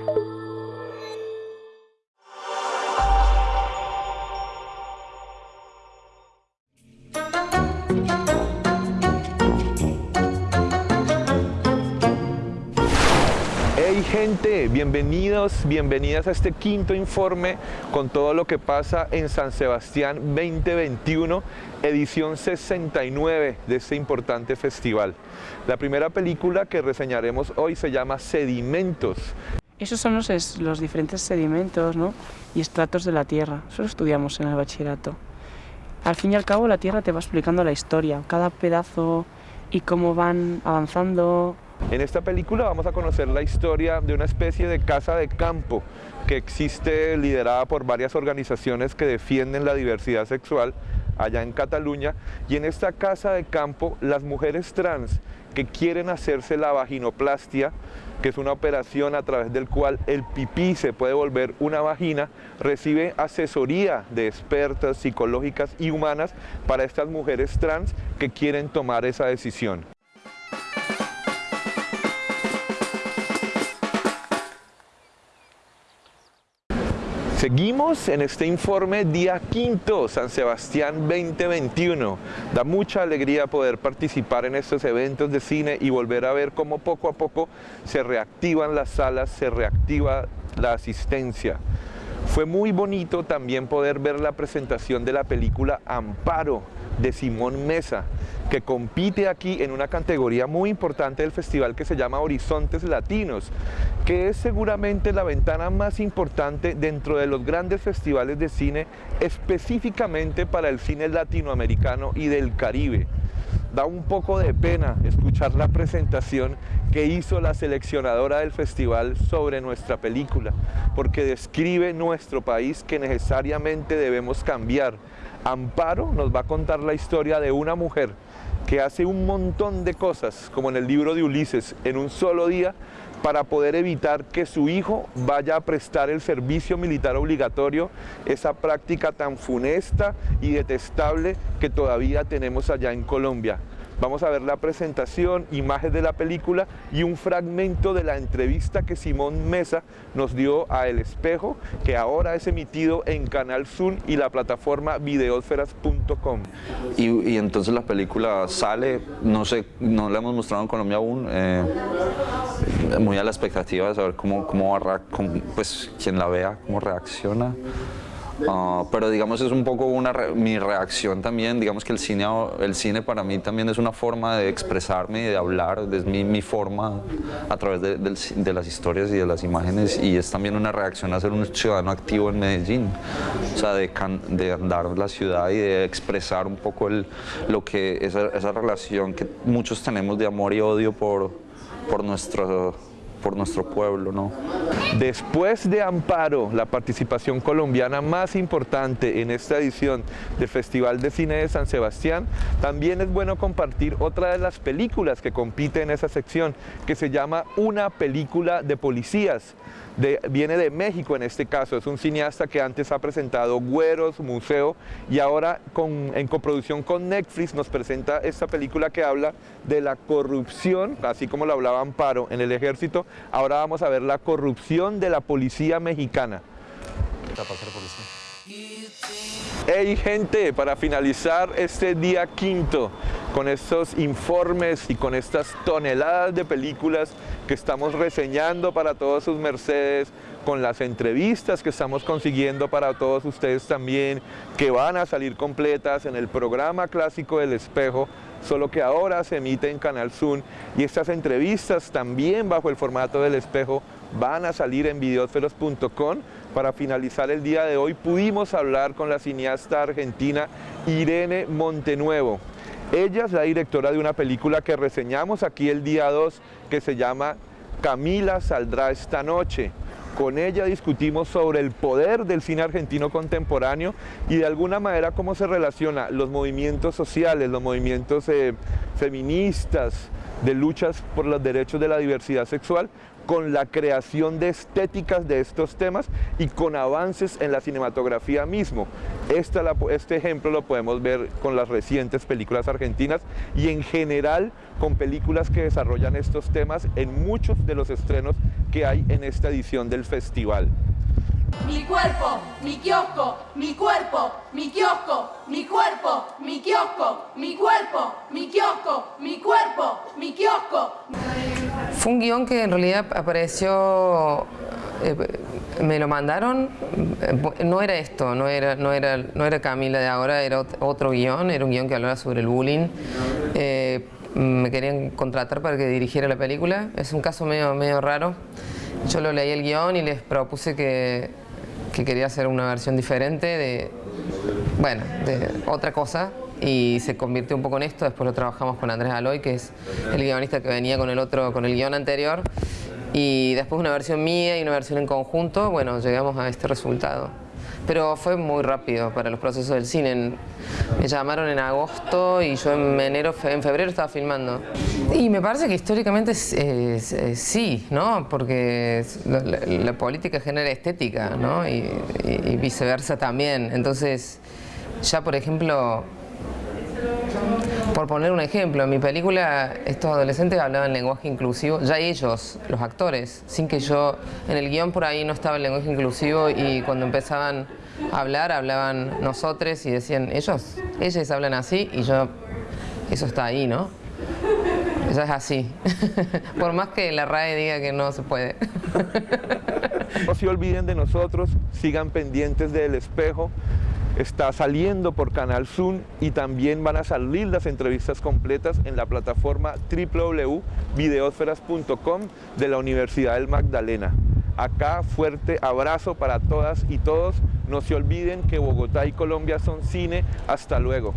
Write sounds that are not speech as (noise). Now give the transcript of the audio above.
Hey gente, bienvenidos, bienvenidas a este quinto informe con todo lo que pasa en San Sebastián 2021, edición 69 de este importante festival. La primera película que reseñaremos hoy se llama Sedimentos. Esos son los, es- los diferentes sedimentos ¿no? y estratos de la Tierra. Eso lo estudiamos en el bachillerato. Al fin y al cabo la Tierra te va explicando la historia, cada pedazo y cómo van avanzando. En esta película vamos a conocer la historia de una especie de casa de campo que existe liderada por varias organizaciones que defienden la diversidad sexual allá en Cataluña y en esta casa de campo las mujeres trans que quieren hacerse la vaginoplastia, que es una operación a través del cual el pipí se puede volver una vagina, recibe asesoría de expertas psicológicas y humanas para estas mujeres trans que quieren tomar esa decisión. Seguimos en este informe día quinto, San Sebastián 2021. Da mucha alegría poder participar en estos eventos de cine y volver a ver cómo poco a poco se reactivan las salas, se reactiva la asistencia. Fue muy bonito también poder ver la presentación de la película Amparo de Simón Mesa, que compite aquí en una categoría muy importante del festival que se llama Horizontes Latinos, que es seguramente la ventana más importante dentro de los grandes festivales de cine, específicamente para el cine latinoamericano y del Caribe. Da un poco de pena escuchar la presentación que hizo la seleccionadora del festival sobre nuestra película, porque describe nuestro país que necesariamente debemos cambiar. Amparo nos va a contar la historia de una mujer que hace un montón de cosas, como en el libro de Ulises, en un solo día, para poder evitar que su hijo vaya a prestar el servicio militar obligatorio, esa práctica tan funesta y detestable que todavía tenemos allá en Colombia. Vamos a ver la presentación, imágenes de la película y un fragmento de la entrevista que Simón Mesa nos dio a El Espejo, que ahora es emitido en Canal Zoom y la plataforma videosferas.com. Y, entonces la película sale, no sé, no la hemos mostrado en Colombia aún, eh, muy a la expectativa de saber cómo, cómo, pues quien la vea, cómo reacciona. Ah, pero digamos es un poco una mi reacción también, digamos que el cine, el cine para mí también es una forma de expresarme y de hablar, es mi, forma a través de las historias y de las imágenes. Y es también una reacción a ser un ciudadano activo en Medellín, o sea, de, can- de andar la ciudad y de expresar un poco el, lo que esa, esa relación que muchos tenemos de amor y odio por, por nuestro por nuestro pueblo, ¿no? Después de Amparo, la participación colombiana más importante en esta edición del Festival de Cine de San Sebastián, también es bueno compartir otra de las películas que compite en esa sección, que se llama Una película de policías. Viene de México en este caso, es un cineasta que antes ha presentado Güeros, Museo y ahora en coproducción con Netflix nos presenta esta película que habla de la corrupción, así como lo hablaba Amparo en el ejército, ahora vamos a ver la corrupción de la policía mexicana. Hey gente, para finalizar este día quinto con estos informes y con estas toneladas de películas que estamos reseñando para todos sus mercedes, con las entrevistas que estamos consiguiendo para todos ustedes también, que van a salir completas en el programa clásico del espejo, solo que ahora se emite en Canal Zoom y estas entrevistas también bajo el formato del espejo van a salir en videosferos.com. Para finalizar el día de hoy pudimos hablar con la cineasta argentina Irene Montenuevo. Ella es la directora de una película que reseñamos aquí el día 2 que se llama Camila saldrá esta noche. Con ella discutimos sobre el poder del cine argentino contemporáneo y de alguna manera cómo se relaciona los movimientos sociales, los movimientos eh, feministas, de luchas por los derechos de la diversidad sexual con la creación de estéticas de estos temas y con avances en la cinematografía mismo. Este ejemplo lo podemos ver con las recientes películas argentinas y en general con películas que desarrollan estos temas en muchos de los estrenos que hay en esta edición del festival. Mi cuerpo, mi kiosco, mi cuerpo, mi kiosco, mi cuerpo, mi kiosco, mi cuerpo, mi kiosco, mi cuerpo, mi kiosco. Fue un guion que en realidad apareció, eh, me lo mandaron, eh, no era esto, no era, no, era, no era Camila de ahora, era otro guion, era un guion que hablaba sobre el bullying. Eh, me querían contratar para que dirigiera la película, es un caso medio, medio raro. Yo lo leí el guion y les propuse que, que quería hacer una versión diferente de, bueno, de otra cosa y se convirtió un poco en esto. Después lo trabajamos con Andrés Aloy, que es el guionista que venía con el otro, con el guion anterior. Y después una versión mía y una versión en conjunto, bueno, llegamos a este resultado. Pero fue muy rápido para los procesos del cine. Me llamaron en agosto y yo en enero, en febrero estaba filmando. Y me parece que históricamente sí, ¿no? Porque la, política genera estética, ¿no? y viceversa también. Entonces, ya por ejemplo, por poner un ejemplo, en mi película estos adolescentes hablaban lenguaje inclusivo, ya ellos, los actores, sin que yo, en el guion por ahí no estaba el lenguaje inclusivo y cuando empezaban a hablar, hablaban nosotros y decían, ellos, ellos hablan así y yo, eso está ahí, ¿no? Eso es así, (laughs) por más que la RAE diga que no se puede. (laughs) No se olviden de nosotros, sigan pendientes del espejo, está saliendo por Canal Zoom y también van a salir las entrevistas completas en la plataforma www.videosferas.com de la Universidad del Magdalena. Acá fuerte abrazo para todas y todos. No se olviden que Bogotá y Colombia son cine. Hasta luego.